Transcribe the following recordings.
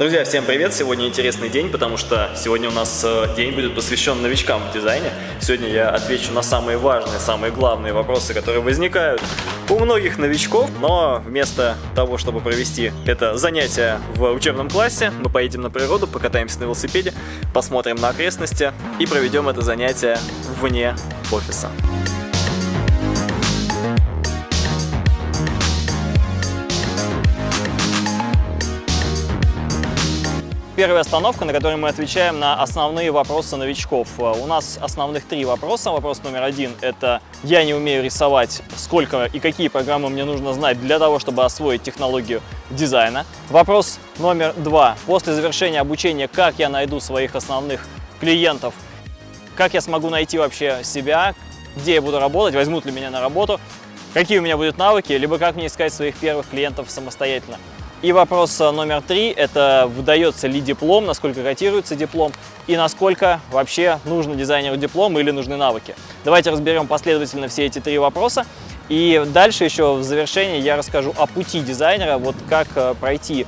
Друзья, всем привет! Сегодня интересный день, потому что сегодня у нас э, день будет посвящен новичкам в дизайне. Сегодня я отвечу на самые важные, самые главные вопросы, которые возникают у многих новичков. Но вместо того, чтобы провести это занятие в учебном классе, мы поедем на природу, покатаемся на велосипеде, посмотрим на окрестности и проведем это занятие вне офиса. Первая остановка, на которой мы отвечаем на основные вопросы новичков. Э, у нас основных три вопроса. Вопрос номер один – это «Я не умею рисовать. Сколько и какие программы мне нужно знать для того, чтобы освоить технологию дизайна?» Вопрос номер два. После завершения обучения, как я найду своих основных клиентов? Как я смогу найти вообще себя? Где я буду работать? Возьмут ли меня на работу? Какие у меня будут навыки? Либо как мне искать своих первых клиентов самостоятельно? И вопрос э, номер три – это выдается ли диплом, насколько котируется диплом и насколько вообще нужно дизайнеру диплом или нужны навыки. Давайте разберем последовательно все эти три вопроса. И дальше еще в завершении я расскажу о пути дизайнера, вот как э, пройти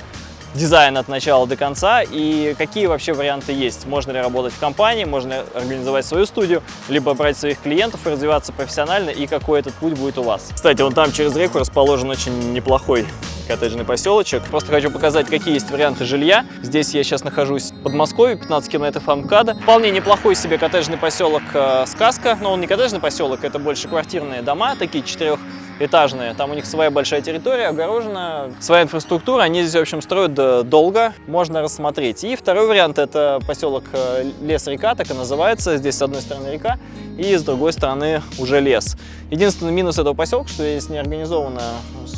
дизайн от начала до конца и какие вообще варианты есть. Можно ли работать в компании, можно организовать свою студию, либо брать своих клиентов и развиваться профессионально, и какой этот путь будет у вас. Кстати, вон там через реку расположен очень неплохой коттеджный поселочек. Просто хочу показать, какие есть варианты жилья. Здесь я сейчас нахожусь в Подмосковье, 15 километров от МКАДа. Вполне неплохой себе коттеджный поселок э, Сказка, но он не коттеджный поселок, это больше квартирные дома, такие четырех этажные. Там у них своя большая территория, огорожена, своя инфраструктура. Они здесь, в общем, строят долго, можно рассмотреть. И второй вариант – это поселок э, Лес-река, так и называется. Здесь с одной стороны река, и с другой стороны уже лес. Единственный минус этого поселка, что здесь не организована,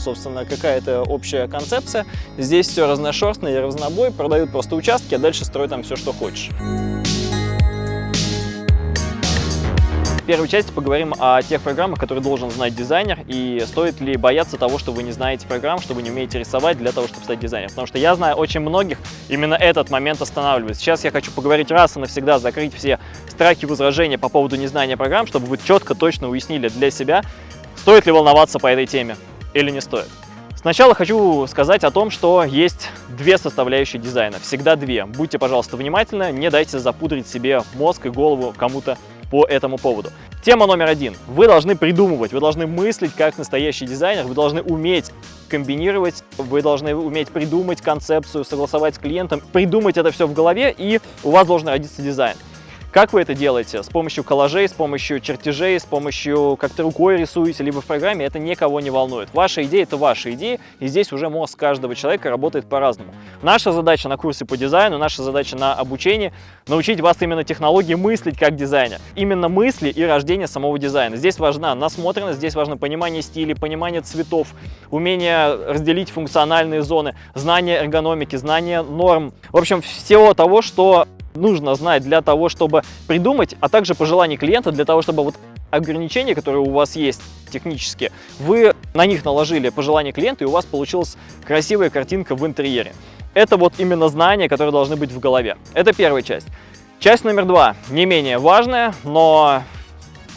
собственно, какая-то общая концепция. Здесь все разношерстно и разнобой, продают просто участки, а дальше строй там все, что хочешь. В первой части поговорим о тех программах, которые должен знать дизайнер, и стоит ли бояться того, что вы не знаете программ, что вы не умеете рисовать для того, чтобы стать дизайнером. Потому что я знаю очень многих, именно этот момент останавливает. Сейчас я хочу поговорить раз и навсегда, закрыть все страхи, возражения по поводу незнания программ, чтобы вы четко, точно уяснили для себя, стоит ли волноваться по этой теме или не стоит. Сначала хочу сказать о том, что есть две составляющие дизайна, всегда две. Будьте, пожалуйста, внимательны, не дайте запудрить себе мозг и голову кому-то по этому поводу. Тема номер один. Вы должны придумывать, вы должны мыслить как настоящий дизайнер, вы должны уметь комбинировать, вы должны уметь придумать концепцию, согласовать с клиентом, придумать это все в голове, и у вас должен родиться дизайн. Как вы это делаете? С помощью коллажей, с помощью чертежей, с помощью как-то рукой рисуете, либо в программе, это никого не волнует. Ваша идея – это ваша идея, и здесь уже мозг каждого человека работает по-разному. Наша задача на курсе по дизайну, наша задача на обучении – научить вас именно технологии мыслить как дизайнер. Именно мысли и рождение самого дизайна. Здесь важна насмотренность, здесь важно понимание стиля, понимание цветов, умение разделить функциональные зоны, знание эргономики, знание норм. В общем, всего того, что нужно знать для того, чтобы придумать, а также пожелания клиента для того, чтобы вот ограничения, которые у вас есть технически, вы на них наложили пожелания клиента, и у вас получилась красивая картинка в интерьере. Это вот именно знания, которые должны быть в голове. Это первая часть. Часть номер два, не менее важная, но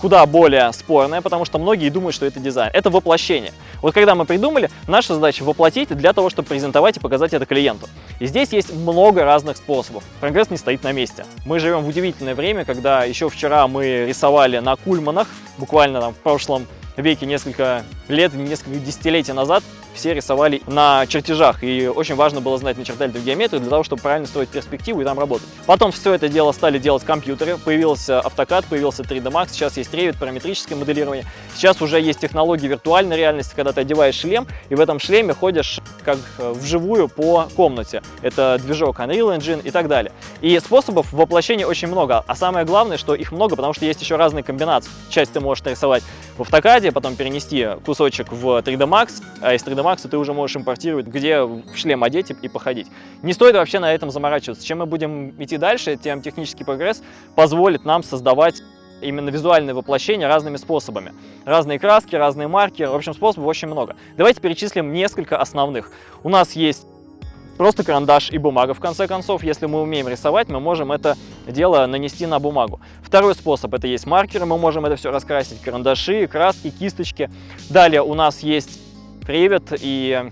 куда более спорная, потому что многие думают, что это дизайн. Это воплощение. Вот когда мы придумали, наша задача воплотить для того, чтобы презентовать и показать это клиенту. И здесь есть много разных способов. Прогресс не стоит на месте. Мы живем в удивительное время, когда еще вчера мы рисовали на кульманах, буквально там в прошлом веке несколько лет, несколько десятилетий назад все рисовали на чертежах, и очень важно было знать начертательную геометрию для того, чтобы правильно строить перспективу и там работать. Потом все это дело стали делать компьютеры, появился AutoCAD, появился 3D Max, сейчас есть Revit, параметрическое моделирование. Сейчас уже есть технологии виртуальной реальности, когда ты одеваешь шлем, и в этом шлеме ходишь как э, вживую по комнате. Это движок Unreal Engine и так далее. И способов воплощения очень много, а самое главное, что их много, потому что есть еще разные комбинации. Часть ты можешь рисовать в AutoCAD, потом перенести кусочек в 3D Max, а из 3D Max ты уже можешь импортировать, где в шлем одеть и походить. Не стоит вообще на этом заморачиваться. Чем мы будем идти дальше, тем технический прогресс позволит нам создавать именно визуальное воплощение разными способами. Разные краски, разные маркеры, в общем, способов очень много. Давайте перечислим несколько основных. У нас есть просто карандаш и бумага, в конце концов. Если мы умеем рисовать, мы можем это дело нанести на бумагу. Второй способ – это есть маркеры, мы можем это все раскрасить, карандаши, краски, кисточки. Далее у нас есть Revit и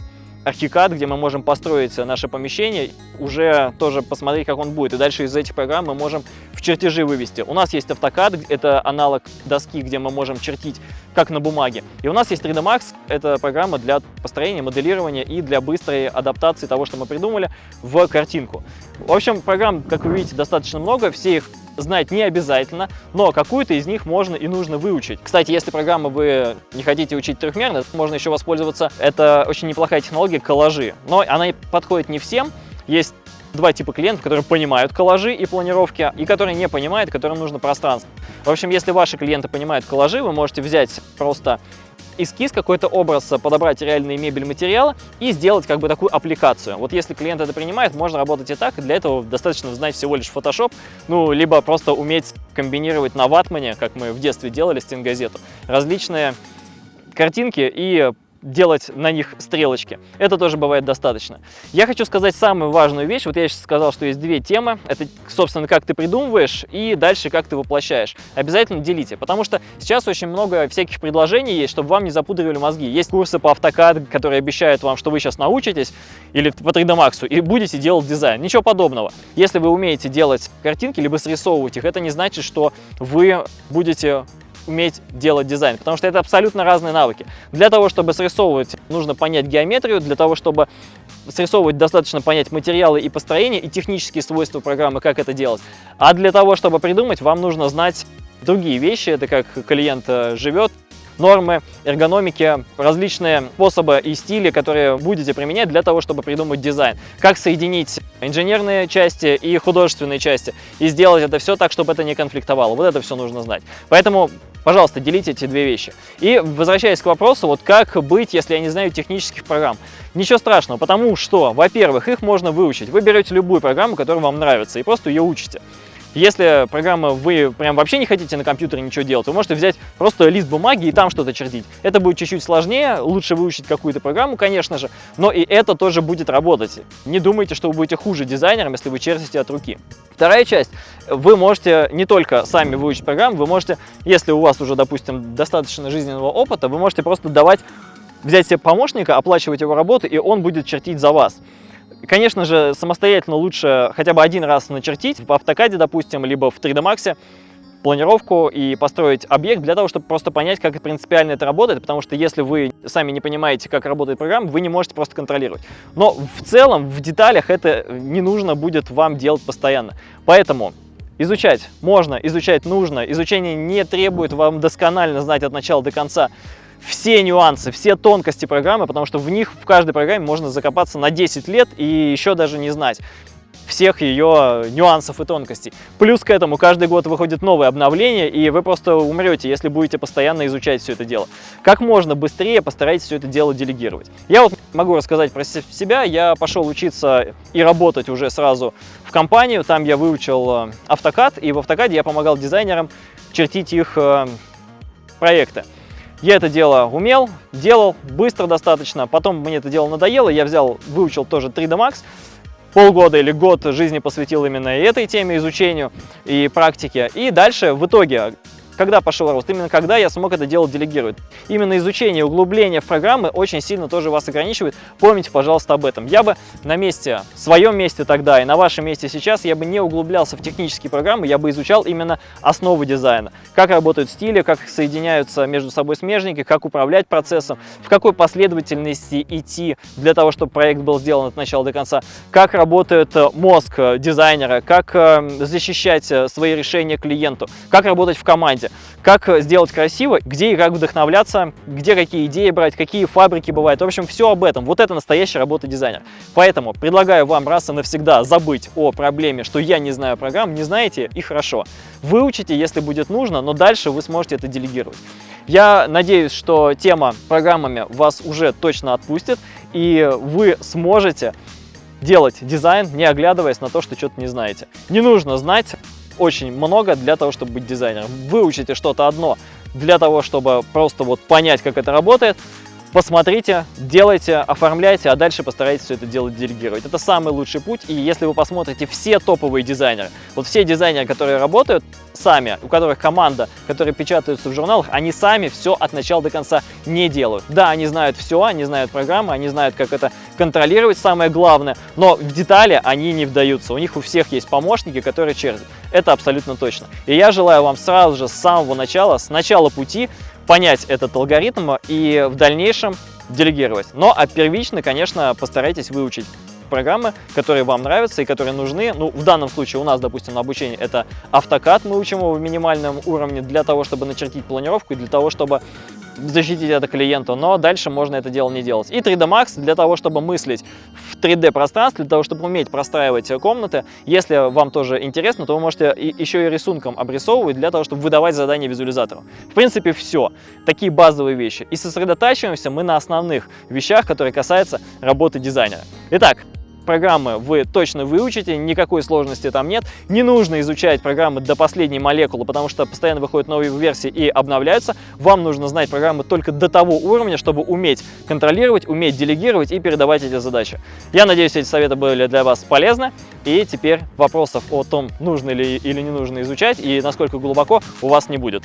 Archicad, где мы можем построить наше помещение, уже тоже посмотреть, как он будет. И дальше из этих программ мы можем в чертежи вывести. У нас есть AutoCAD, это аналог доски, где мы можем чертить как на бумаге. И у нас есть 3D Max, это программа для построения, моделирования и для быстрой адаптации того, что мы придумали, в картинку. В общем, программ, как вы видите, достаточно много, все их знать не обязательно, но какую-то из них можно и нужно выучить. Кстати, если программу вы не хотите учить трехмерно, можно еще воспользоваться. Это очень неплохая технология коллажи, но она подходит не всем. Есть два типа клиентов, которые понимают коллажи и планировки, и которые не понимают, которым нужно пространство. В общем, если ваши клиенты понимают коллажи, вы можете взять просто эскиз, какой-то образ, подобрать реальные мебель материалы и сделать как бы такую аппликацию. Вот если клиент это принимает, можно работать и так, для этого достаточно знать всего лишь Photoshop, ну, либо просто уметь комбинировать на ватмане, как мы в детстве делали, стенгазету, различные картинки и делать на них стрелочки. Это тоже бывает достаточно. Я хочу сказать самую важную вещь. Вот я сейчас сказал, что есть две темы. Это, собственно, как ты придумываешь и дальше как ты воплощаешь. Обязательно делите, потому что сейчас очень много всяких предложений есть, чтобы вам не запудривали мозги. Есть курсы по AutoCAD, которые обещают вам, что вы сейчас научитесь, или по 3D Max, и будете делать дизайн. Ничего подобного. Если вы умеете делать картинки, либо срисовывать их, это не значит, что вы будете уметь делать дизайн, потому что это абсолютно разные навыки. Для того, чтобы срисовывать, нужно понять геометрию, для того, чтобы срисовывать, достаточно понять материалы и построение, и технические свойства программы, как это делать. А для того, чтобы придумать, вам нужно знать другие вещи, это как клиент э, живет, нормы, эргономики, различные способы и стили, которые будете применять для того, чтобы придумать дизайн. Как соединить инженерные части и художественные части и сделать это все так, чтобы это не конфликтовало. Вот это все нужно знать. Поэтому Пожалуйста, делите эти две вещи. И возвращаясь к вопросу, вот как быть, если я не знаю технических программ. Ничего страшного, потому что, во-первых, их можно выучить. Вы берете любую программу, которая вам нравится, и просто ее учите. Если программа вы прям вообще не хотите на компьютере ничего делать, вы можете взять просто лист бумаги и там что-то чертить. Это будет чуть-чуть сложнее, лучше выучить какую-то программу, конечно же, но и это тоже будет работать. Не думайте, что вы будете хуже дизайнером, если вы чертите от руки. Вторая часть. Вы можете не только сами выучить программу, вы можете, если у вас уже, допустим, достаточно жизненного опыта, вы можете просто давать, взять себе помощника, оплачивать его работу, и он будет чертить за вас. Конечно же, самостоятельно лучше хотя бы один раз начертить в автокаде, допустим, либо в 3D Max планировку и построить объект для того, чтобы просто понять, как принципиально это работает, потому что если вы сами не понимаете, как работает программа, вы не можете просто контролировать. Но в целом, в деталях это не нужно будет вам делать постоянно. Поэтому изучать можно, изучать нужно, изучение не требует вам досконально знать от начала до конца все нюансы, все тонкости программы, потому что в них, в каждой программе можно закопаться на 10 лет и еще даже не знать всех ее нюансов и тонкостей. Плюс к этому каждый год выходит новое обновление, и вы просто умрете, если будете постоянно изучать все это дело. Как можно быстрее постарайтесь все это дело делегировать. Я вот могу рассказать про себя. Я пошел учиться и работать уже сразу в компанию. Там я выучил э, и в AutoCAD я помогал дизайнерам чертить их э, проекты. Я это дело умел, делал быстро достаточно, потом мне это дело надоело, я взял, выучил тоже 3D Max, полгода или год жизни посвятил именно этой теме, изучению и практике. И дальше, в итоге, когда пошел рост? Именно когда я смог это дело делегировать. Именно изучение, углубление в программы очень сильно тоже вас ограничивает. Помните, пожалуйста, об этом. Я бы на месте, в своем месте тогда и на вашем месте сейчас, я бы не углублялся в технические программы, я бы изучал именно основы дизайна. Как работают стили, как соединяются между собой смежники, как управлять процессом, в какой последовательности идти для того, чтобы проект был сделан от начала до конца, как работает э, мозг дизайнера, как э, защищать э, свои решения клиенту, как работать в команде работе. Как сделать красиво, где и как вдохновляться, где какие идеи брать, какие фабрики бывают. В общем, все об этом. Вот это настоящая работа дизайнера. Поэтому предлагаю вам раз и навсегда забыть о проблеме, что я не знаю программ. Не знаете и хорошо. Выучите, если будет нужно, но дальше вы сможете это делегировать. Я надеюсь, что тема программами вас уже точно отпустит, и вы сможете делать дизайн, не оглядываясь на то, что что-то не знаете. Не нужно знать очень много для того, чтобы быть дизайнером. Выучите что-то одно для того, чтобы просто вот понять, как это работает. Посмотрите, делайте, оформляйте, а дальше постарайтесь все это дело делегировать. Это самый лучший путь, и если вы посмотрите все топовые дизайнеры, вот все дизайнеры, которые работают сами, у которых команда, которые печатаются в журналах, они сами все от начала до конца не делают. Да, они знают все, они знают программы, они знают, как это контролировать, самое главное, но в детали они не вдаются. У них у всех есть помощники, которые чертят. Это абсолютно точно. И я желаю вам сразу же с самого начала, с начала пути понять этот алгоритм и в дальнейшем делегировать. Но а первично, конечно, постарайтесь выучить программы, которые вам нравятся и которые нужны. Ну, в данном случае у нас, допустим, на обучении это автокад, мы учим его в минимальном уровне для того, чтобы начертить планировку и для того, чтобы защитить это клиенту, но дальше можно это дело не делать. И 3D Max для того, чтобы мыслить в 3D пространстве, для того, чтобы уметь простраивать комнаты. Если вам тоже интересно, то вы можете еще и рисунком обрисовывать для того, чтобы выдавать задания визуализатору. В принципе, все. Такие базовые вещи. И сосредотачиваемся мы на основных вещах, которые касаются работы дизайнера. Итак, программы вы точно выучите, никакой сложности там нет. Не нужно изучать программы до последней молекулы, потому что постоянно выходят новые версии и обновляются. Вам нужно знать программы только до того уровня, чтобы уметь контролировать, уметь делегировать и передавать эти задачи. Я надеюсь, эти советы были для вас полезны. И теперь вопросов о том, нужно ли или не нужно изучать и насколько глубоко у вас не будет.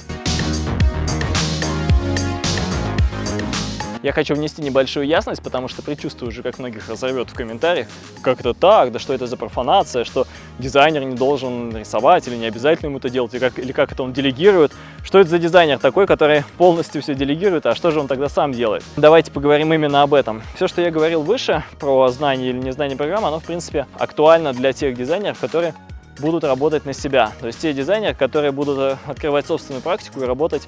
Я хочу внести небольшую ясность, потому что предчувствую уже, как многих разорвет в комментариях, как это так, да что это за профанация, что дизайнер не должен рисовать или не обязательно ему это делать, или как, или как это он делегирует. Что это за дизайнер такой, который полностью все делегирует, а что же он тогда сам делает? Давайте поговорим именно об этом. Все, что я говорил выше про знание или незнание программы, оно, в принципе, актуально для тех дизайнеров, которые будут работать на себя. То есть те дизайнеры, которые будут э, открывать собственную практику и работать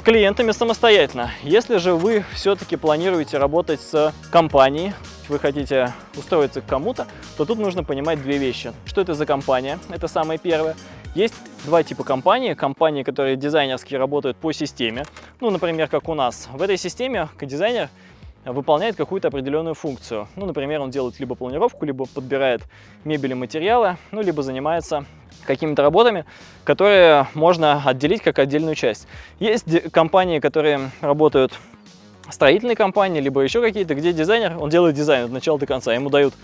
с клиентами самостоятельно. Если же вы все-таки планируете работать с компанией, вы хотите устроиться к кому-то, то тут нужно понимать две вещи. Что это за компания? Это самое первое. Есть два типа компаний. Компании, которые дизайнерски работают по системе. Ну, например, как у нас. В этой системе дизайнер выполняет какую-то определенную функцию. Ну, например, он делает либо планировку, либо подбирает мебель и материалы, ну, либо занимается какими-то работами, которые можно отделить как отдельную часть. Есть компании, которые работают строительные компании, либо еще какие-то, где дизайнер, он делает дизайн от начала до конца, ему дают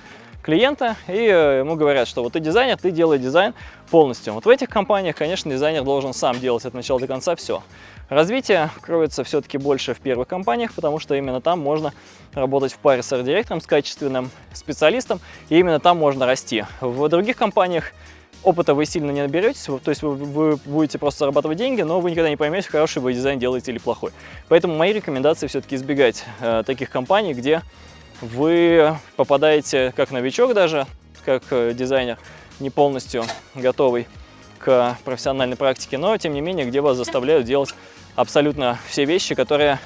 клиента и э, ему говорят, что вот ты дизайнер, ты делай дизайн полностью. Вот в этих компаниях, конечно, дизайнер должен сам делать от начала до конца все. Развитие кроется все-таки больше в первых компаниях, потому что именно там можно работать в паре с арт-директором, с качественным специалистом, и именно там можно расти. В других компаниях опыта вы сильно не наберетесь, то есть вы, вы будете просто зарабатывать деньги, но вы никогда не поймете, хороший вы дизайн делаете или плохой. Поэтому мои рекомендации все-таки избегать э, таких компаний, где вы попадаете как новичок даже, как э, дизайнер, не полностью готовый к профессиональной практике, но тем не менее, где вас заставляют делать абсолютно все вещи, которые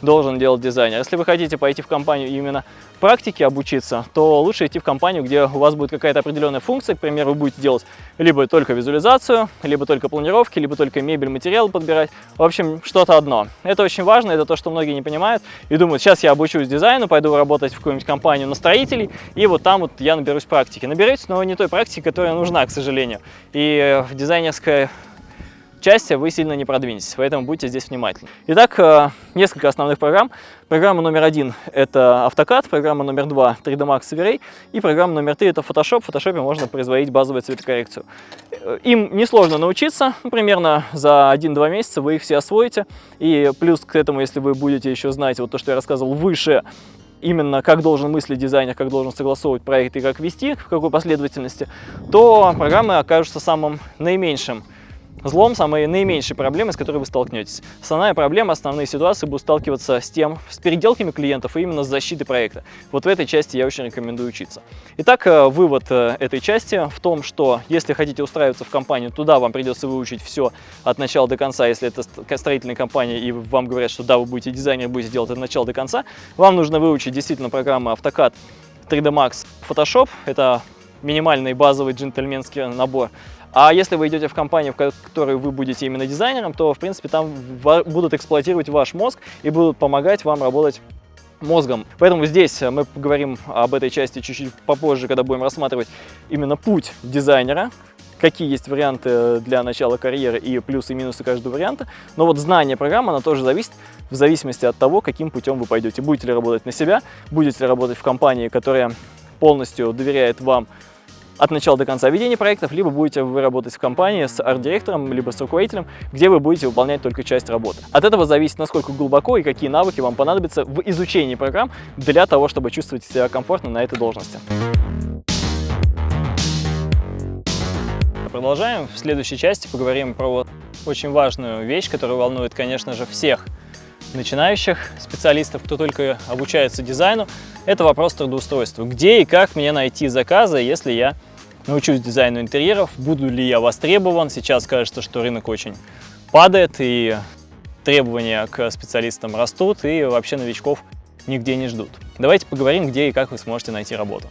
должен делать дизайнер. Если вы хотите пойти в компанию именно практике обучиться, то лучше идти в компанию, где у вас будет какая-то определенная функция. К примеру, вы будете делать либо только визуализацию, либо только планировки, либо только мебель, материал подбирать. В общем, что-то одно. Это очень важно, это то, что многие не понимают и думают, сейчас я обучусь дизайну, пойду работать в какую-нибудь компанию на строителей, и вот там вот я наберусь практики. Наберетесь, но не той практики, которая нужна, к сожалению. И дизайнерская части вы сильно не продвинетесь, поэтому будьте здесь внимательны. Итак, э, несколько основных программ. Программа номер один – это AutoCAD, программа номер два – 3D Max V-Ray, и программа номер три – это Photoshop. В Photoshop можно производить базовую цветокоррекцию. Э, им несложно научиться, ну, примерно за 1-2 месяца вы их все освоите, и плюс к этому, если вы будете еще знать вот то, что я рассказывал выше, именно как должен мыслить дизайнер, как должен согласовывать проект и как вести, в какой последовательности, то программы окажутся самым наименьшим Злом самые наименьшие проблемы, с которой вы столкнетесь. Основная проблема, основные ситуации будут сталкиваться с тем, с переделками клиентов и именно с защитой проекта. Вот в этой части я очень рекомендую учиться. Итак, э, вывод э, этой части в том, что если хотите устраиваться в компанию, туда вам придется выучить все от начала до конца. Если это строительная компания и вам говорят, что да, вы будете дизайнер, будете делать от начала до конца, вам нужно выучить действительно программы AutoCAD, 3D Max, Photoshop. Это минимальный базовый джентльменский набор. А если вы идете в компанию, в которой вы будете именно дизайнером, то, в принципе, там будут эксплуатировать ваш мозг и будут помогать вам работать мозгом. Поэтому здесь мы поговорим об этой части чуть-чуть попозже, когда будем рассматривать именно путь дизайнера, какие есть варианты для начала карьеры и плюсы и минусы каждого варианта. Но вот знание программы, она тоже зависит в зависимости от того, каким путем вы пойдете. Будете ли работать на себя, будете ли работать в компании, которая полностью доверяет вам от начала до конца ведения проектов, либо будете вы работать в компании с арт-директором, либо с руководителем, где вы будете выполнять только часть работы. От этого зависит, насколько глубоко и какие навыки вам понадобятся в изучении программ для того, чтобы чувствовать себя комфортно на этой должности. Продолжаем. В следующей части поговорим про очень важную вещь, которая волнует, конечно же, всех начинающих специалистов, кто только обучается дизайну, это вопрос трудоустройства. Где и как мне найти заказы, если я научусь дизайну интерьеров, буду ли я востребован. Сейчас кажется, что рынок очень падает, и требования к специалистам растут, и вообще новичков нигде не ждут. Давайте поговорим, где и как вы сможете найти работу.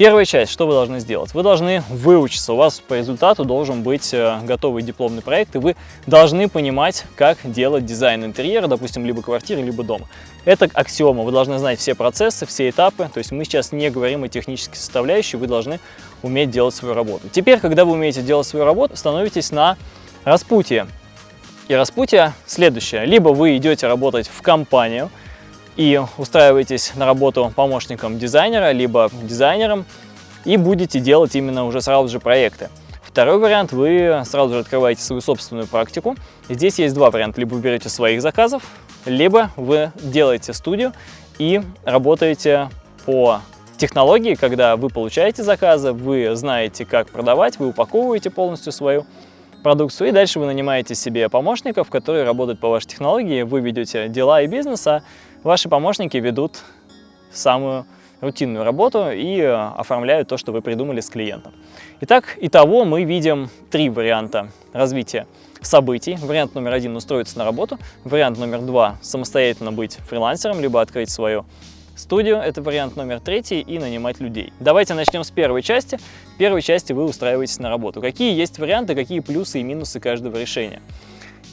Первая часть, что вы должны сделать? Вы должны выучиться, у вас по результату должен быть э, готовый дипломный проект, и вы должны понимать, как делать дизайн интерьера, допустим, либо квартиры, либо дома. Это аксиома, вы должны знать все процессы, все этапы, то есть мы сейчас не говорим о технической составляющей, вы должны уметь делать свою работу. Теперь, когда вы умеете делать свою работу, становитесь на распутье. И распутье следующее. Либо вы идете работать в компанию, и устраиваетесь на работу помощником дизайнера, либо дизайнером, и будете делать именно уже сразу же проекты. Второй вариант, вы сразу же открываете свою собственную практику. здесь есть два варианта. Либо вы берете своих заказов, либо вы делаете студию и работаете по технологии, когда вы получаете заказы, вы знаете, как продавать, вы упаковываете полностью свою продукцию, и дальше вы нанимаете себе помощников, которые работают по вашей технологии, вы ведете дела и бизнес, а ваши помощники ведут самую рутинную работу и э, оформляют то, что вы придумали с клиентом. Итак, итого мы видим три варианта развития событий. Вариант номер один – устроиться на работу. Вариант номер два – самостоятельно быть фрилансером, либо открыть свою студию, это вариант номер третий, и нанимать людей. Давайте начнем с первой части. В первой части вы устраиваетесь на работу. Какие есть варианты, какие плюсы и минусы каждого решения?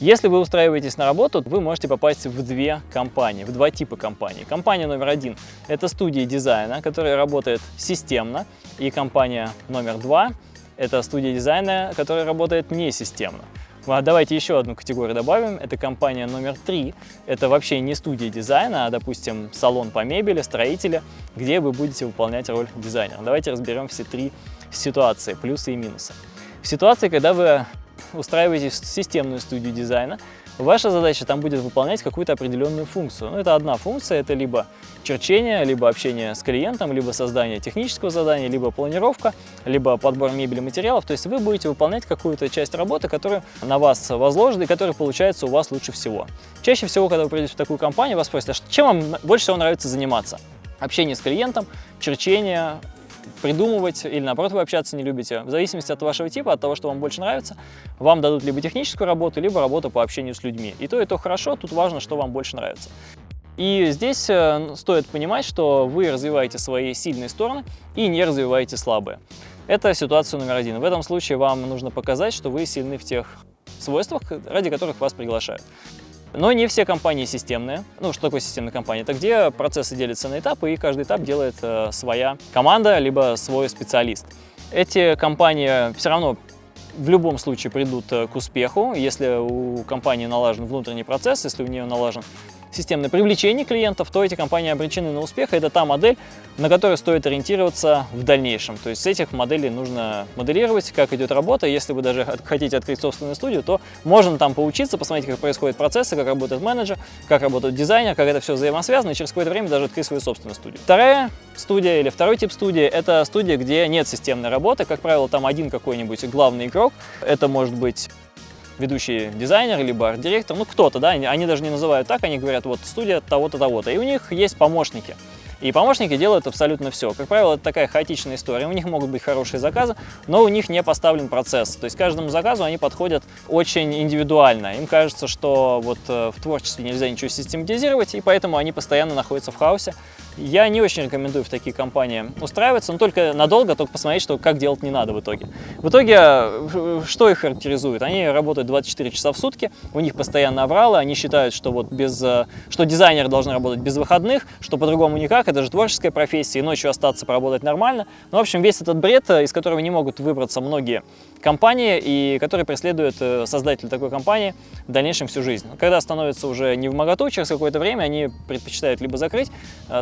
Если вы устраиваетесь на работу, вы можете попасть в две компании, в два типа компаний. Компания номер один – это студия дизайна, которая работает системно, и компания номер два – это студия дизайна, которая работает несистемно. А давайте еще одну категорию добавим. Это компания номер три. Это вообще не студия дизайна, а, допустим, салон по мебели, строители, где вы будете выполнять роль дизайнера. Давайте разберем все три ситуации, плюсы и минусы. В ситуации, когда вы устраиваетесь в системную студию дизайна, Ваша задача там будет выполнять какую-то определенную функцию. Ну, это одна функция, это либо черчение, либо общение с клиентом, либо создание технического задания, либо планировка, либо подбор мебели материалов. То есть вы будете выполнять какую-то часть работы, которая на вас возложена и которая получается у вас лучше всего. Чаще всего, когда вы придете в такую компанию, вас спросят, а чем вам больше всего нравится заниматься? Общение с клиентом, черчение, придумывать или наоборот вы общаться не любите. В зависимости от вашего типа, от того, что вам больше нравится, вам дадут либо техническую работу, либо работу по общению с людьми. И то, и то хорошо, тут важно, что вам больше нравится. И здесь э, стоит понимать, что вы развиваете свои сильные стороны и не развиваете слабые. Это ситуация номер один. В этом случае вам нужно показать, что вы сильны в тех свойствах, ради которых вас приглашают. Но не все компании системные. Ну, что такое системная компания? Это где процессы делятся на этапы, и каждый этап делает э, своя команда, либо свой специалист. Эти компании все равно в любом случае придут э, к успеху, если у компании налажен внутренний процесс, если у нее налажен системное привлечение клиентов, то эти компании обречены на успех. Это та модель, на которую стоит ориентироваться в дальнейшем. То есть с этих моделей нужно моделировать, как идет работа. Если вы даже хотите открыть собственную студию, то можно там поучиться, посмотреть, как происходят процессы, как работает менеджер, как работает дизайнер, как это все взаимосвязано, и через какое-то время даже открыть свою собственную студию. Вторая студия или второй тип студии – это студия, где нет системной работы. Как правило, там один какой-нибудь главный игрок. Это может быть ведущий дизайнер, либо арт-директор, ну кто-то, да, они даже не называют так, они говорят, вот студия того-то, того-то, и у них есть помощники. И помощники делают абсолютно все. Как правило, это такая хаотичная история. У них могут быть хорошие заказы, но у них не поставлен процесс. То есть каждому заказу они подходят очень индивидуально. Им кажется, что вот э, в творчестве нельзя ничего систематизировать, и поэтому они постоянно находятся в хаосе, я не очень рекомендую в такие компании устраиваться, но только надолго, только посмотреть, что как делать не надо в итоге. В итоге, э, что их характеризует? Они работают 24 часа в сутки, у них постоянно авралы, они считают, что вот без, э, что дизайнеры должны работать без выходных, что по-другому никак, это же творческая профессия, и ночью остаться поработать нормально. Ну, в общем, весь этот бред, э, из которого не могут выбраться многие компании, и который преследует создатель такой компании в дальнейшем всю жизнь. Когда становится уже не в моготу, через какое-то время они предпочитают либо закрыть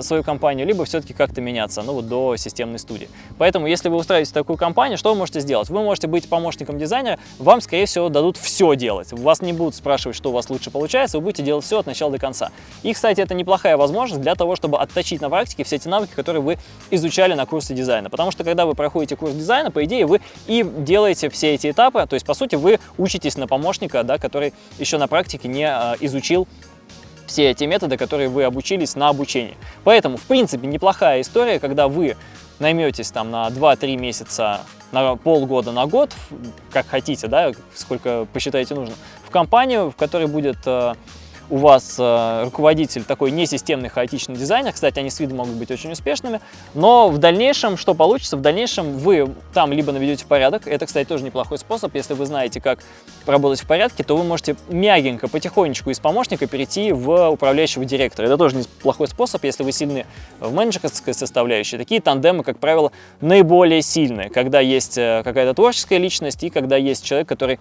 свою компанию, либо все-таки как-то меняться, ну вот до системной студии. Поэтому, если вы устраиваете такую компанию, что вы можете сделать? Вы можете быть помощником дизайнера, вам, скорее всего, дадут все делать. Вас не будут спрашивать, что у вас лучше получается, вы будете делать все от начала до конца. И, кстати, это неплохая возможность для того, чтобы отточить на практике все эти навыки, которые вы изучали на курсе дизайна. Потому что, когда вы проходите курс дизайна, по идее, вы и делаете все эти этапы, то есть, по сути, вы учитесь на помощника, да, который еще на практике не а, изучил все эти методы, которые вы обучились на обучении. Поэтому, в принципе, неплохая история, когда вы найметесь там на 2-3 месяца, на полгода, на год, как хотите, да, сколько посчитаете нужно, в компанию, в которой будет э, у вас э, руководитель такой несистемный хаотичный дизайнер, кстати, они с виду могут быть очень успешными, но в дальнейшем, что получится, в дальнейшем вы там либо наведете порядок, это, кстати, тоже неплохой способ, если вы знаете, как работать в порядке, то вы можете мягенько, потихонечку из помощника перейти в управляющего директора. Это тоже неплохой способ, если вы сильны в менеджерской составляющей. Такие тандемы, как правило, наиболее сильные, когда есть э, какая-то творческая личность и когда есть человек, который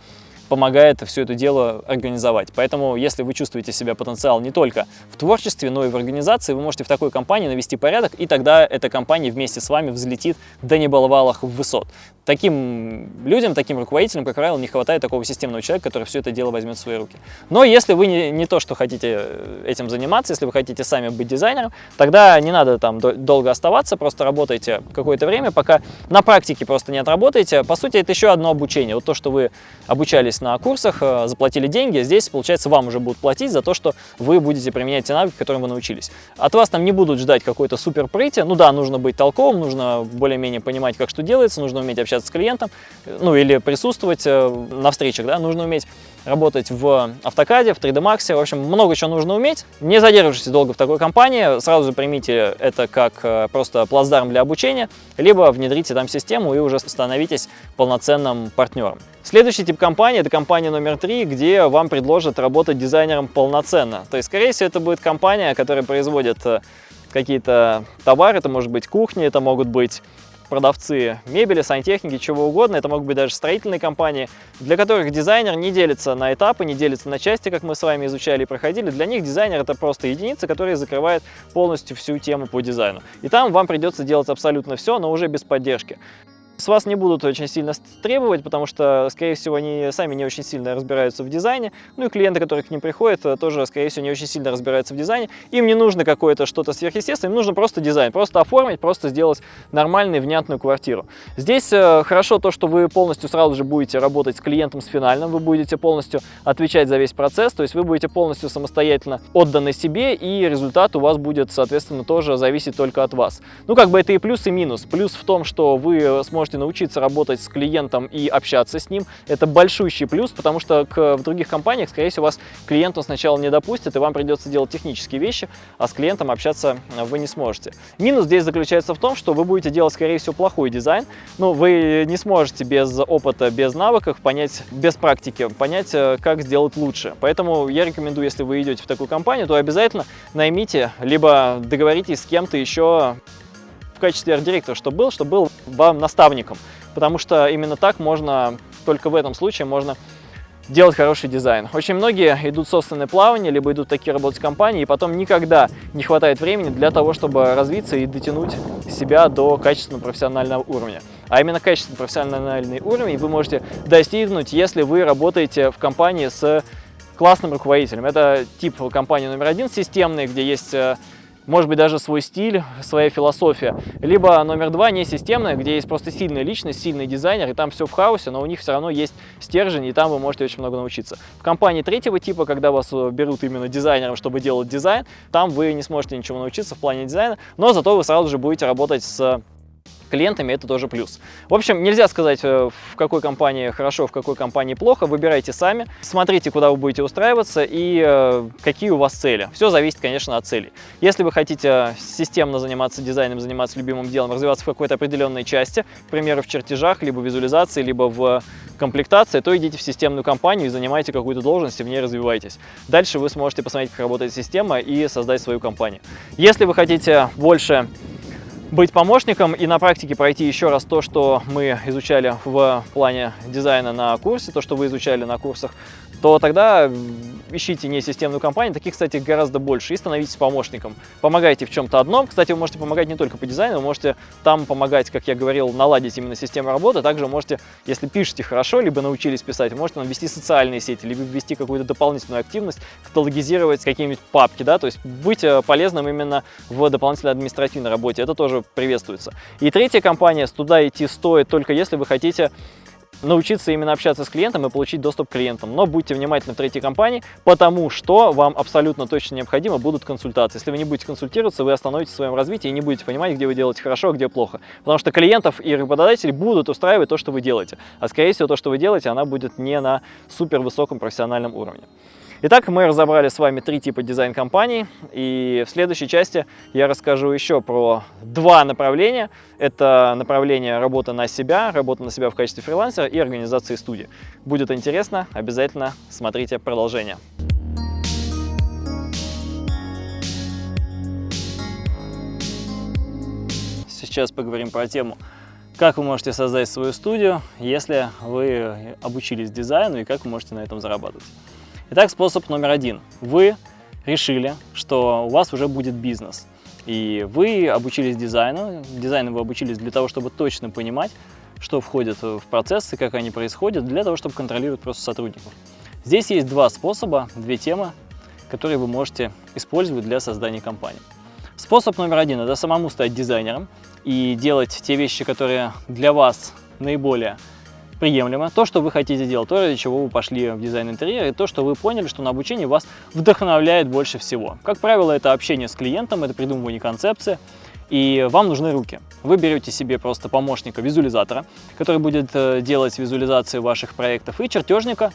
помогает все это дело организовать. Поэтому, если вы чувствуете себя потенциал не только в творчестве, но и в организации, вы можете в такой компании навести порядок, и тогда эта компания вместе с вами взлетит до небаловалых высот. Таким людям, таким руководителям, как правило, не хватает такого системного человека, который все это дело возьмет в свои руки. Но если вы не, не то, что хотите э, этим заниматься, если вы хотите сами быть дизайнером, тогда не надо там долго оставаться, просто работайте какое-то время, пока на практике просто не отработаете. По сути, это еще одно обучение. Вот то, что вы обучались на курсах, э, заплатили деньги, здесь, получается, вам уже будут платить за то, что вы будете применять те навыки, которым вы научились. От вас там не будут ждать какой-то супер прыти. Ну да, нужно быть толковым, нужно более-менее понимать, как что делается, нужно уметь общаться с клиентом, ну или присутствовать э, на встречах, да, нужно уметь работать в автокаде, в 3D Max, в общем, много чего нужно уметь. Не задерживайтесь долго в такой компании, сразу примите это как э, просто плацдарм для обучения, либо внедрите там систему и уже становитесь полноценным партнером. Следующий тип компании – это компания номер три, где вам предложат работать дизайнером полноценно. То есть, скорее всего, это будет компания, которая производит э, какие-то товары, это может быть кухня, это могут быть продавцы мебели, сантехники, чего угодно. Это могут быть даже строительные компании, для которых дизайнер не делится на этапы, не делится на части, как мы с вами изучали и проходили. Для них дизайнер это просто единица, которая закрывает полностью всю тему по дизайну. И там вам придется делать абсолютно все, но уже без поддержки. С вас не будут очень сильно требовать, потому что, скорее всего, они сами не очень сильно разбираются в дизайне. Ну и клиенты, которые к ним приходят, э, тоже, скорее всего, не очень сильно разбираются в дизайне. Им не нужно какое-то что-то сверхъестественное, им нужно просто дизайн, просто оформить, просто сделать нормальную, внятную квартиру. Здесь э, хорошо то, что вы полностью сразу же будете работать с клиентом, с финальным, вы будете полностью отвечать за весь процесс, то есть вы будете полностью самостоятельно отданы себе, и результат у вас будет, соответственно, тоже зависеть только от вас. Ну, как бы это и плюс, и минус. Плюс в том, что вы сможете можете научиться работать с клиентом и общаться с ним. Это большущий плюс, потому что к, в других компаниях, скорее всего, вас клиенту сначала не допустят, и вам придется делать технические вещи, а с клиентом общаться вы не сможете. Минус здесь заключается в том, что вы будете делать, скорее всего, плохой дизайн. Ну, вы не сможете без опыта, без навыков понять, без практики, понять, э, как сделать лучше. Поэтому я рекомендую, если вы идете в такую компанию, то обязательно наймите, либо договоритесь с кем-то еще в качестве арт-директора, чтобы был, чтобы был вам наставником. Потому что именно так можно, только в этом случае можно делать хороший дизайн. Очень многие идут в собственное плавание, либо идут такие работать компании, и потом никогда не хватает времени для того, чтобы развиться и дотянуть себя до качественного профессионального уровня. А именно качественный профессиональный уровень вы можете достигнуть, если вы работаете в компании с классным руководителем. Это тип компании номер один, системный, где есть э, может быть даже свой стиль, своя философия. Либо номер два, не системная, где есть просто сильная личность, сильный дизайнер, и там все в хаосе, но у них все равно есть стержень, и там вы можете очень много научиться. В компании третьего типа, когда вас э, берут именно дизайнером, чтобы делать дизайн, там вы не сможете ничего научиться в плане дизайна, но зато вы сразу же будете работать с клиентами это тоже плюс. В общем, нельзя сказать, э, в какой компании хорошо, в какой компании плохо. Выбирайте сами, смотрите, куда вы будете устраиваться и э, какие у вас цели. Все зависит, конечно, от целей. Если вы хотите системно заниматься дизайном, заниматься любимым делом, развиваться в какой-то определенной части, к примеру, в чертежах, либо визуализации, либо в комплектации, то идите в системную компанию и занимайте какую-то должность и в ней развивайтесь. Дальше вы сможете посмотреть, как работает система и создать свою компанию. Если вы хотите больше быть помощником и на практике пройти еще раз то, что мы изучали в плане дизайна на курсе, то, что вы изучали на курсах, то тогда ищите не системную компанию, таких, кстати, гораздо больше, и становитесь помощником. Помогайте в чем-то одном. Кстати, вы можете помогать не только по дизайну, вы можете там помогать, как я говорил, наладить именно систему работы. Также можете, если пишете хорошо, либо научились писать, можете ввести социальные сети, либо ввести какую-то дополнительную активность, каталогизировать какие-нибудь папки, да, то есть быть э, полезным именно в дополнительной административной работе. Это тоже приветствуется. И третья компания, туда идти стоит только если вы хотите научиться именно общаться с клиентом и получить доступ к клиентам. Но будьте внимательны в третьей компании, потому что вам абсолютно точно необходимо будут консультации. Если вы не будете консультироваться, вы остановитесь в своем развитии и не будете понимать, где вы делаете хорошо, а где плохо. Потому что клиентов и работодателей будут устраивать то, что вы делаете. А скорее всего, то, что вы делаете, она будет не на супер высоком профессиональном уровне. Итак, мы разобрали с вами три типа дизайн-компаний, и в следующей части я расскажу еще про два направления. Это направление работы на себя, работа на себя в качестве фрилансера и организации студии. Будет интересно, обязательно смотрите продолжение. Сейчас поговорим про тему, как вы можете создать свою студию, если вы обучились дизайну и как вы можете на этом зарабатывать. Итак, способ номер один. Вы решили, что у вас уже будет бизнес. И вы обучились дизайну. Дизайну вы обучились для того, чтобы точно понимать, что входит в процессы, как они происходят, для того, чтобы контролировать просто сотрудников. Здесь есть два способа, две темы, которые вы можете использовать для создания компании. Способ номер один – это самому стать дизайнером и делать те вещи, которые для вас наиболее приемлемо, то, что вы хотите делать, то, ради чего вы пошли в дизайн интерьера, и то, что вы поняли, что на обучении вас вдохновляет больше всего. Как правило, это общение с клиентом, это придумывание концепции, и вам нужны руки. Вы берете себе просто помощника визуализатора, который будет э, делать визуализации ваших проектов, и чертежника,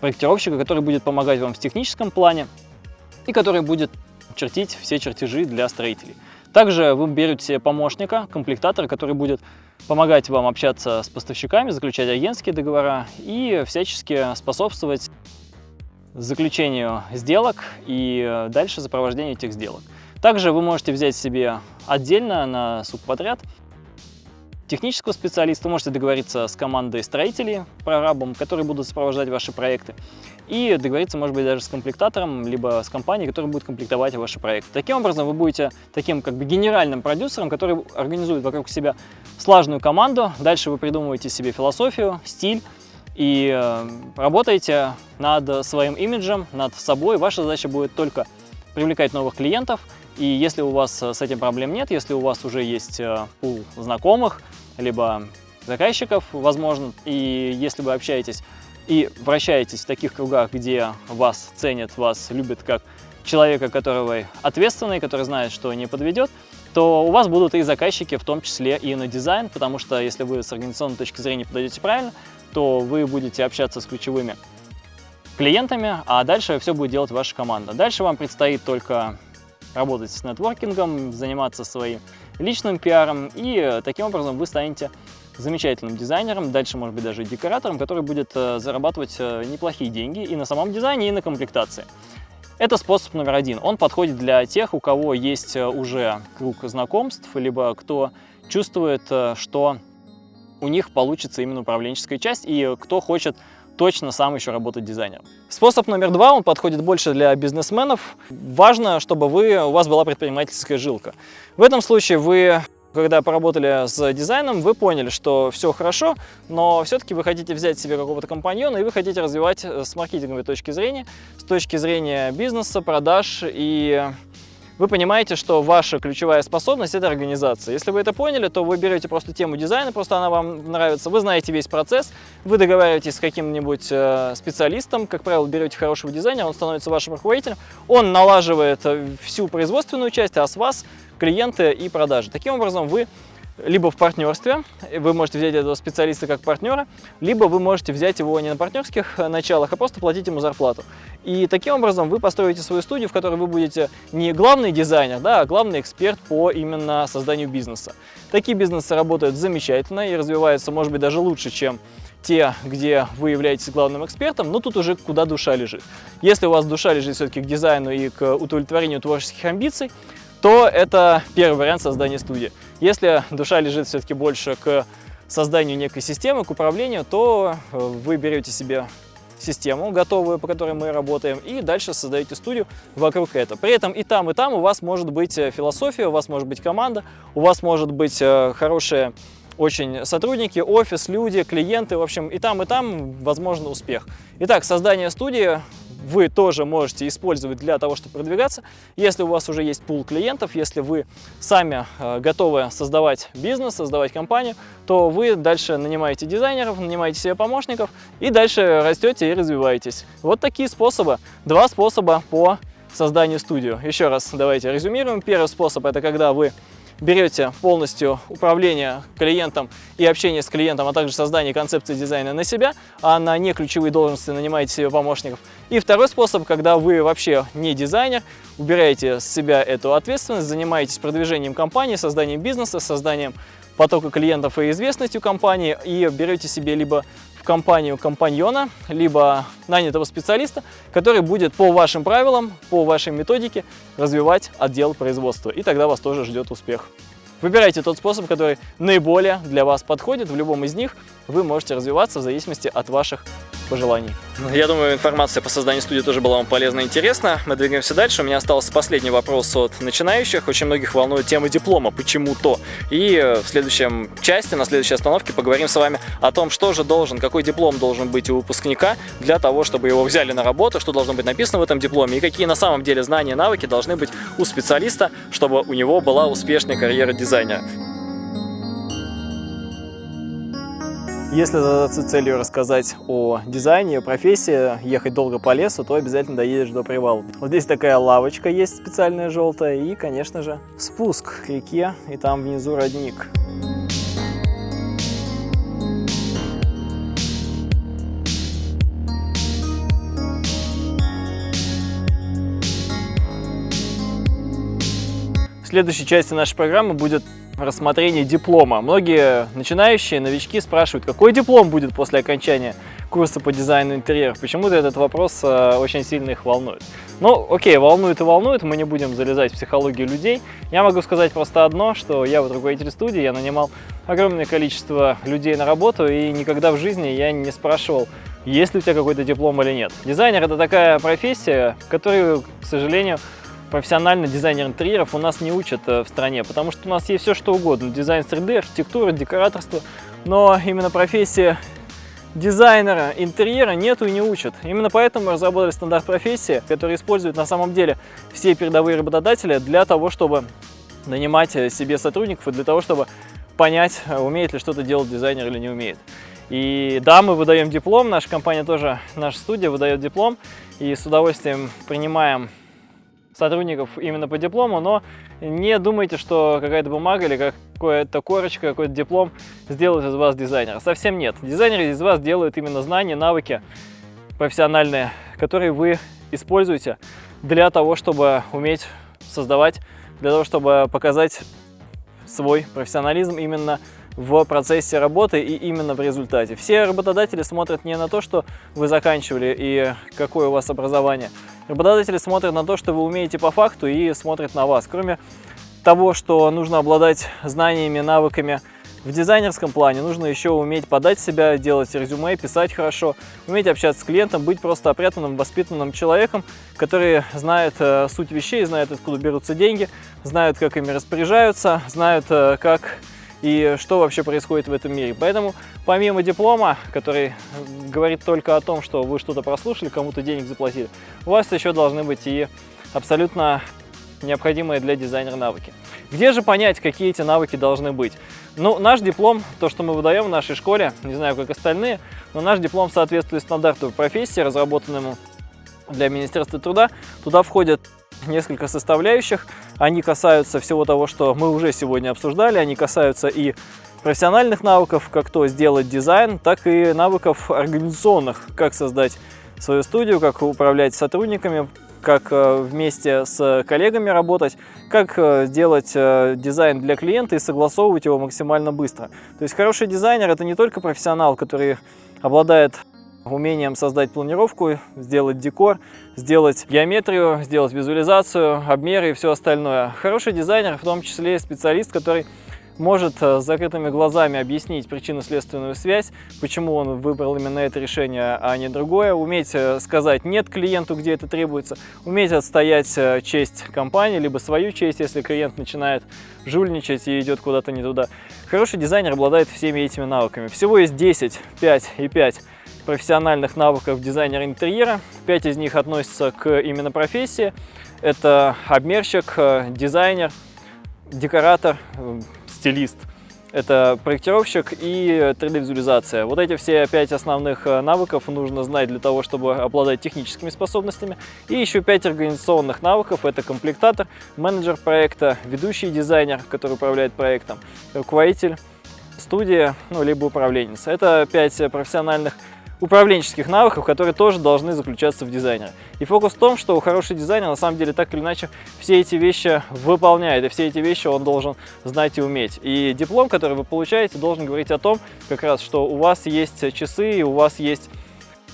проектировщика, который будет помогать вам в техническом плане, и который будет чертить все чертежи для строителей. Также вы берете помощника, комплектатора, который будет помогать вам общаться с поставщиками, заключать агентские договора и всячески способствовать заключению сделок и дальше сопровождению этих сделок. Также вы можете взять себе отдельно на субподряд технического специалиста, можете договориться с командой строителей, прорабом, которые будут сопровождать ваши проекты, и договориться, может быть, даже с комплектатором, либо с компанией, которая будет комплектовать ваши проекты. Таким образом, вы будете таким как бы генеральным продюсером, который организует вокруг себя слаженную команду, дальше вы придумываете себе философию, стиль, и э, работаете над своим имиджем, над собой. Ваша задача будет только привлекать новых клиентов, и если у вас с этим проблем нет, если у вас уже есть э, пул знакомых, либо заказчиков, возможно, и если вы общаетесь и вращаетесь в таких кругах, где вас ценят, вас любят как человека, которого ответственный, который знает, что не подведет, то у вас будут и заказчики, в том числе и на дизайн, потому что если вы с организационной точки зрения подойдете правильно, то вы будете общаться с ключевыми клиентами, а дальше все будет делать ваша команда. Дальше вам предстоит только работать с нетворкингом, заниматься своим личным пиаром, и таким образом вы станете замечательным дизайнером, дальше, может быть, даже декоратором, который будет э, зарабатывать э, неплохие деньги и на самом дизайне, и на комплектации. Это способ номер один. Он подходит для тех, у кого есть э, уже круг знакомств, либо кто чувствует, что у них получится именно управленческая часть, и кто хочет точно сам еще работать дизайнером. Способ номер два, он подходит больше для бизнесменов. Важно, чтобы вы, у вас была предпринимательская жилка. В этом случае вы когда поработали с дизайном, вы поняли, что все хорошо, но все-таки вы хотите взять себе какого-то компаньона и вы хотите развивать с маркетинговой точки зрения, с точки зрения бизнеса, продаж и вы понимаете, что ваша ключевая способность – это организация. Если вы это поняли, то вы берете просто тему дизайна, просто она вам нравится, вы знаете весь процесс, вы договариваетесь с каким-нибудь э, специалистом, как правило, берете хорошего дизайнера, он становится вашим руководителем, он налаживает э, всю производственную часть, а с вас клиенты и продажи. Таким образом, вы либо в партнерстве, вы можете взять этого специалиста как партнера, либо вы можете взять его не на партнерских началах, а просто платить ему зарплату. И таким образом вы построите свою студию, в которой вы будете не главный дизайнер, да, а главный эксперт по именно созданию бизнеса. Такие бизнесы работают замечательно и развиваются, может быть, даже лучше, чем те, где вы являетесь главным экспертом, но тут уже куда душа лежит. Если у вас душа лежит все-таки к дизайну и к удовлетворению творческих амбиций, то это первый вариант создания студии. Если душа лежит все-таки больше к созданию некой системы, к управлению, то э, вы берете себе систему готовую, по которой мы работаем, и дальше создаете студию вокруг этого. При этом и там, и там у вас может быть э, философия, у вас может быть команда, у вас может быть э, хорошие очень сотрудники, офис, люди, клиенты, в общем, и там, и там возможно успех. Итак, создание студии вы тоже можете использовать для того, чтобы продвигаться. Если у вас уже есть пул клиентов, если вы сами э, готовы создавать бизнес, создавать компанию, то вы дальше нанимаете дизайнеров, нанимаете себе помощников и дальше растете и развиваетесь. Вот такие способы. Два способа по созданию студии. Еще раз давайте резюмируем. Первый способ – это когда вы берете полностью управление клиентом и общение с клиентом, а также создание концепции дизайна на себя, а на не ключевые должности нанимаете себе помощников. И второй способ, когда вы вообще не дизайнер, убираете с себя эту ответственность, занимаетесь продвижением компании, созданием бизнеса, созданием потока клиентов и известностью компании и берете себе либо компанию компаньона, либо нанятого специалиста, который будет по вашим правилам, по вашей методике развивать отдел производства. И тогда вас тоже ждет успех. Выбирайте тот способ, который наиболее для вас подходит. В любом из них вы можете развиваться в зависимости от ваших пожеланий. Ну, я думаю, информация по созданию студии тоже была вам полезна и интересна. Мы двигаемся дальше. У меня остался последний вопрос от начинающих. Очень многих волнует тема диплома, почему-то. И э, в следующем части, на следующей остановке поговорим с вами о том, что же должен, какой диплом должен быть у выпускника для того, чтобы его взяли на работу, что должно быть написано в этом дипломе и какие на самом деле знания и навыки должны быть у специалиста, чтобы у него была успешная карьера дизайнера. Если задаться целью рассказать о дизайне, о профессии, ехать долго по лесу, то обязательно доедешь до привала. Вот здесь такая лавочка есть специальная желтая и, конечно же, спуск к реке, и там внизу родник. В следующей части нашей программы будет рассмотрение диплома. Многие начинающие, новички спрашивают, какой диплом будет после окончания курса по дизайну интерьеров. Почему-то этот вопрос э, очень сильно их волнует. Ну, окей, волнует и волнует, мы не будем залезать в психологию людей. Я могу сказать просто одно, что я вот руководитель студии, я нанимал огромное количество людей на работу, и никогда в жизни я не спрашивал, есть ли у тебя какой-то диплом или нет. Дизайнер – это такая профессия, которую, к сожалению, профессионально дизайнер интерьеров у нас не учат э, в стране, потому что у нас есть все что угодно. Дизайн 3D, архитектура, декораторство. Но именно профессия дизайнера интерьера нету и не учат. Именно поэтому мы разработали стандарт профессии, который используют на самом деле все передовые работодатели для того, чтобы нанимать э, себе сотрудников и для того, чтобы понять, э, умеет ли что-то делать дизайнер или не умеет. И да, мы выдаем диплом, наша компания тоже, наша студия выдает диплом, и с удовольствием принимаем сотрудников именно по диплому, но не думайте, что какая-то бумага или какая-то корочка, какой-то диплом сделает из вас дизайнера. Совсем нет. Дизайнеры из вас делают именно знания, навыки профессиональные, которые вы используете для того, чтобы уметь создавать, для того, чтобы показать свой профессионализм именно в процессе работы и именно в результате. Все работодатели смотрят не на то, что вы заканчивали и какое у вас образование. Работодатели смотрят на то, что вы умеете по факту и смотрят на вас. Кроме того, что нужно обладать знаниями, навыками в дизайнерском плане, нужно еще уметь подать себя, делать резюме, писать хорошо, уметь общаться с клиентом, быть просто опрятным, воспитанным человеком, который знает э, суть вещей, знает, откуда берутся деньги, знают, как ими распоряжаются, знают, э, как и что вообще происходит в этом мире. Поэтому помимо диплома, который говорит только о том, что вы что-то прослушали, кому-то денег заплатили, у вас еще должны быть и абсолютно необходимые для дизайнера навыки. Где же понять, какие эти навыки должны быть? Ну, наш диплом, то, что мы выдаем в нашей школе, не знаю, как остальные, но наш диплом соответствует стандарту профессии, разработанному для Министерства труда. Туда входят несколько составляющих. Они касаются всего того, что мы уже сегодня обсуждали, они касаются и профессиональных навыков, как то сделать дизайн, так и навыков организационных, как создать свою студию, как управлять сотрудниками, как э, вместе с коллегами работать, как э, сделать э, дизайн для клиента и согласовывать его максимально быстро. То есть хороший дизайнер – это не только профессионал, который обладает умением создать планировку, сделать декор, сделать геометрию, сделать визуализацию, обмеры и все остальное. Хороший дизайнер, в том числе специалист, который может э, с закрытыми глазами объяснить причинно-следственную связь, почему он выбрал именно это решение, а не другое, уметь э, сказать «нет» клиенту, где это требуется, уметь отстоять э, честь компании, либо свою честь, если клиент начинает жульничать и идет куда-то не туда. Хороший дизайнер обладает всеми этими навыками. Всего есть 10, 5 и 5 профессиональных навыков дизайнера интерьера. 5 из них относятся к именно профессии. Это обмерщик, дизайнер, декоратор, стилист, это проектировщик и 3D-визуализация. Вот эти все пять основных э, навыков нужно знать для того, чтобы обладать техническими способностями. И еще пять организационных навыков. Это комплектатор, менеджер проекта, ведущий дизайнер, который управляет проектом, руководитель студии, ну, либо управленец. Это пять профессиональных управленческих навыков, которые тоже должны заключаться в дизайне. И фокус в том, что хороший дизайнер на самом деле так или иначе все эти вещи выполняет, и все эти вещи он должен знать и уметь. И диплом, который вы получаете, должен говорить о том, как раз, что у вас есть часы, и у вас есть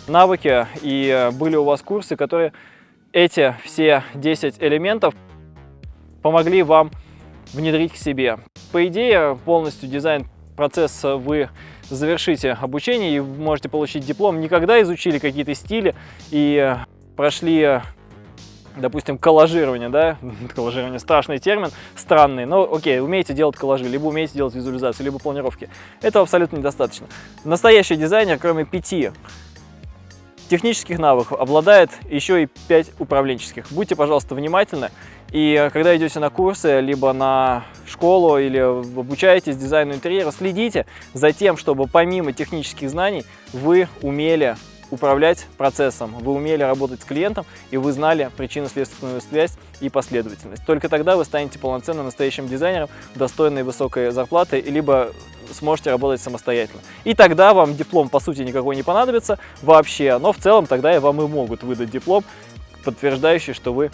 навыки, и были у вас курсы, которые эти все 10 элементов помогли вам внедрить к себе. По идее, полностью дизайн процесс вы завершите обучение и можете получить диплом. Никогда изучили какие-то стили и прошли допустим, коллажирование, да, коллажирование страшный термин, странный, но окей, умеете делать коллажи, либо умеете делать визуализацию, либо планировки. Этого абсолютно недостаточно. Настоящий дизайнер, кроме пяти технических навыков, обладает еще и пять управленческих. Будьте, пожалуйста, внимательны и э, когда идете на курсы, либо на школу, или обучаетесь дизайну интерьера, следите за тем, чтобы помимо технических знаний вы умели управлять процессом, вы умели работать с клиентом, и вы знали причинно-следственную связь и последовательность. Только тогда вы станете полноценным настоящим дизайнером, достойной высокой зарплаты, либо сможете работать самостоятельно. И тогда вам диплом, по сути, никакой не понадобится вообще, но в целом тогда и вам и могут выдать диплом, подтверждающий, что вы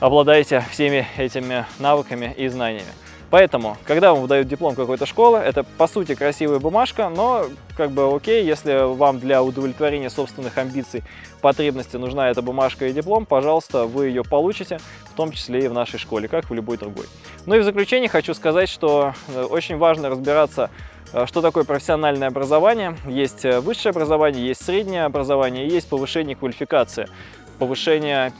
обладаете всеми этими навыками и знаниями. Поэтому, когда вам выдают диплом какой-то школы, это по сути красивая бумажка, но как бы окей, если вам для удовлетворения собственных амбиций, потребностей нужна эта бумажка и диплом, пожалуйста, вы ее получите, в том числе и в нашей школе, как в любой другой. Ну и в заключение хочу сказать, что э, очень важно разбираться э, что такое профессиональное образование? Есть э, высшее образование, есть среднее образование, есть повышение квалификации, повышение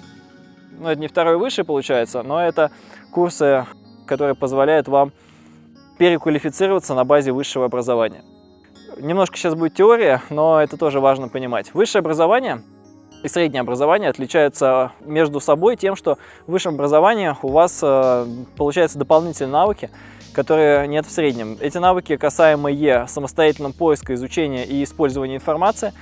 ну, это не второй высший получается, но это курсы, которые позволяют вам переквалифицироваться на базе высшего образования. Немножко сейчас будет теория, но это тоже важно понимать. Высшее образование и среднее образование отличаются между собой тем, что в высшем образовании у вас э, получаются дополнительные навыки, которые нет в среднем. Эти навыки, касаемые самостоятельного поиска, изучения и использования информации,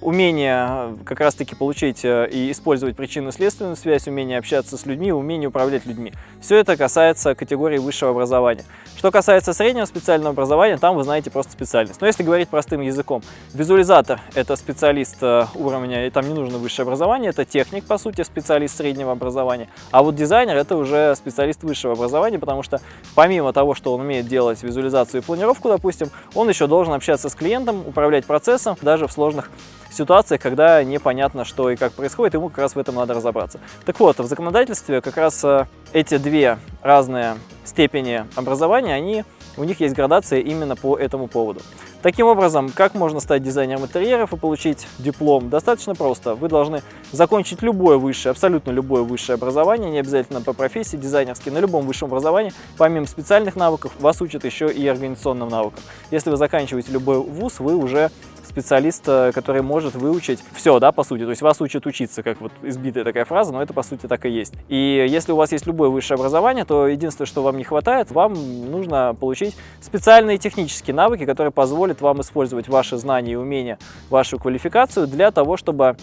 умение э, как раз-таки получить э, и использовать причинно-следственную связь, умение общаться с людьми, умение управлять людьми. Все это касается категории высшего образования. Что касается среднего специального образования, там вы знаете просто специальность. Но если говорить простым языком, визуализатор – это специалист э, уровня, и там не нужно высшее образование, это техник, по сути, специалист среднего образования. А вот дизайнер – это уже специалист высшего образования, потому что помимо того, что он умеет делать визуализацию и планировку, допустим, он еще должен общаться с клиентом, управлять процессом, даже в сложных ситуациях, когда непонятно, что и как происходит, ему как раз в этом надо разобраться. Так вот, в законодательстве как раз э, эти две разные степени образования, они, у них есть градация именно по этому поводу. Таким образом, как можно стать дизайнером интерьеров и получить диплом? Достаточно просто. Вы должны закончить любое высшее, абсолютно любое высшее образование, не обязательно по профессии дизайнерской, на любом высшем образовании, помимо специальных навыков, вас учат еще и организационным навыкам. Если вы заканчиваете любой вуз, вы уже специалист, э, который может выучить все, да, по сути. То есть вас учат учиться, как вот избитая такая фраза, но это по сути так и есть. И если у вас есть любое высшее образование, то единственное, что вам не хватает, вам нужно получить специальные технические навыки, которые позволят вам использовать ваши знания и умения, вашу квалификацию для того, чтобы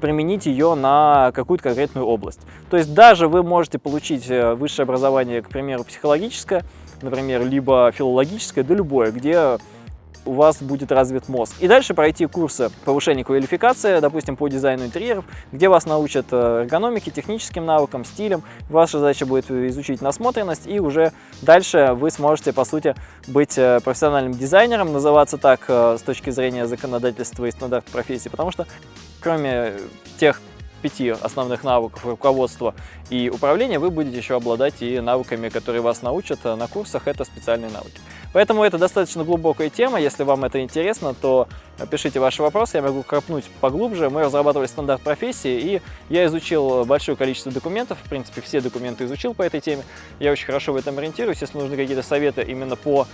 применить ее на какую-то конкретную область. То есть даже вы можете получить э, высшее образование, к примеру, психологическое, например, либо филологическое, да любое, где у вас будет развит мозг. И дальше пройти курсы повышения квалификации, допустим, по дизайну интерьеров, где вас научат э, эргономике, техническим навыкам, стилям. Ваша задача будет изучить насмотренность, и уже дальше вы сможете, по сути, быть э, профессиональным дизайнером, называться так с точки зрения законодательства и стандарт профессии, потому что кроме тех пяти основных навыков руководства и управления, вы будете еще обладать и навыками, которые вас научат на курсах, это специальные навыки. Поэтому это достаточно глубокая тема, если вам это интересно, то пишите ваши вопросы, я могу копнуть поглубже. Мы разрабатывали стандарт профессии, и я изучил большое количество документов, в принципе, все документы изучил по этой теме. Я очень хорошо в этом ориентируюсь, если нужны какие-то советы именно по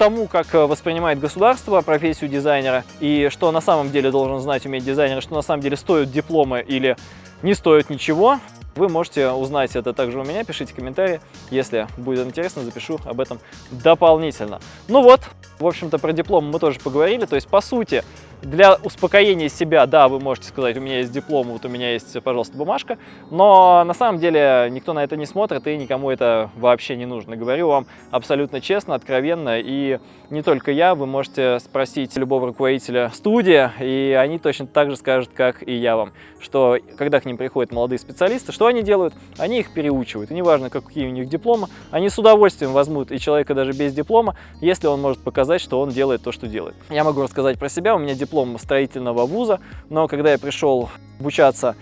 тому, как э, воспринимает государство профессию дизайнера и что на самом деле должен знать, уметь дизайнер, что на самом деле стоят дипломы или не стоят ничего, вы можете узнать это также у меня, пишите комментарии, если будет интересно, запишу об этом дополнительно. Ну вот, в общем-то про диплом мы тоже поговорили, то есть по сути для успокоения себя, да, вы можете сказать, у меня есть диплом, вот у меня есть, пожалуйста, бумажка, но на самом деле никто на это не смотрит и никому это вообще не нужно. Говорю вам абсолютно честно, откровенно, и не только я, вы можете спросить любого руководителя студии, и они точно так же скажут, как и я вам, что когда к ним приходят молодые специалисты, что они делают? Они их переучивают, и неважно, какие у них дипломы, они с удовольствием возьмут и человека даже без диплома, если он может показать, что он делает то, что делает. Я могу рассказать про себя, у меня диплом диплом строительного вуза, но когда я пришел обучаться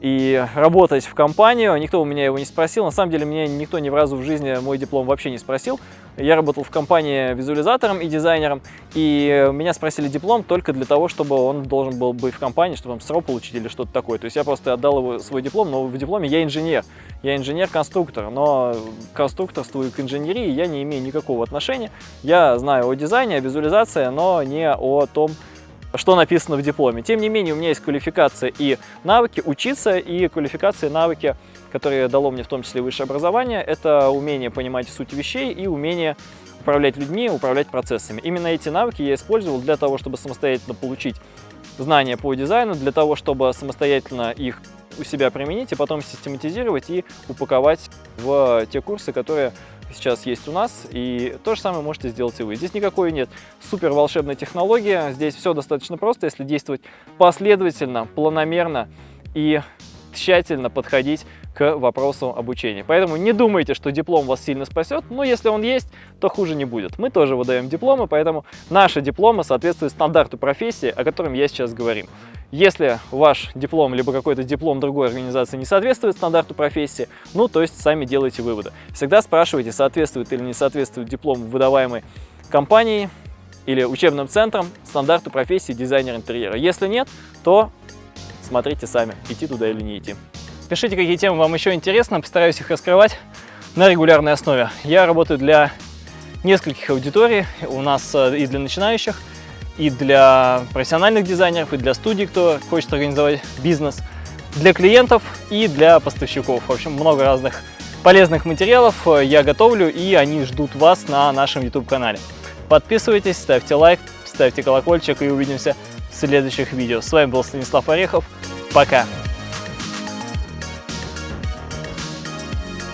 и работать в компанию, никто у меня его не спросил. На самом деле, меня никто ни разу в жизни мой диплом вообще не спросил. Я работал в компании визуализатором и дизайнером, и меня спросили диплом только для того, чтобы он должен был быть в компании, чтобы там СРО получить или что-то такое. То есть я просто отдал его свой диплом, но в дипломе я инженер. Я инженер-конструктор, но к конструкторству и к инженерии я не имею никакого отношения. Я знаю о дизайне, о визуализации, но не о том, что написано в дипломе. Тем не менее, у меня есть квалификация и навыки учиться, и квалификация и навыки, которые дало мне в том числе высшее образование, это умение понимать суть вещей и умение управлять людьми, управлять процессами. Именно эти навыки я использовал для того, чтобы самостоятельно получить знания по дизайну, для того, чтобы самостоятельно их у себя применить и потом систематизировать и упаковать в те курсы, которые сейчас есть у нас, и то же самое можете сделать и вы. Здесь никакой нет супер волшебной технологии, здесь все достаточно просто, если действовать последовательно, планомерно и тщательно подходить к вопросу обучения. Поэтому не думайте, что диплом вас сильно спасет, но если он есть, то хуже не будет. Мы тоже выдаем дипломы, поэтому наши дипломы соответствуют стандарту профессии, о котором я сейчас говорим. Если ваш диплом, либо какой-то диплом другой организации не соответствует стандарту профессии, ну, то есть сами делайте выводы. Всегда спрашивайте, соответствует или не соответствует диплом выдаваемой компанией или учебным центром стандарту профессии дизайнер интерьера. Если нет, то смотрите сами, идти туда или не идти. Пишите, какие темы вам еще интересны, постараюсь их раскрывать на регулярной основе. Я работаю для нескольких аудиторий, у нас э, и для начинающих, и для профессиональных дизайнеров, и для студий, кто хочет организовать бизнес, для клиентов и для поставщиков. В общем, много разных полезных материалов э, я готовлю, и они ждут вас на нашем YouTube-канале. Подписывайтесь, ставьте лайк, ставьте колокольчик, и увидимся следующих видео. С вами был Станислав Орехов. Пока!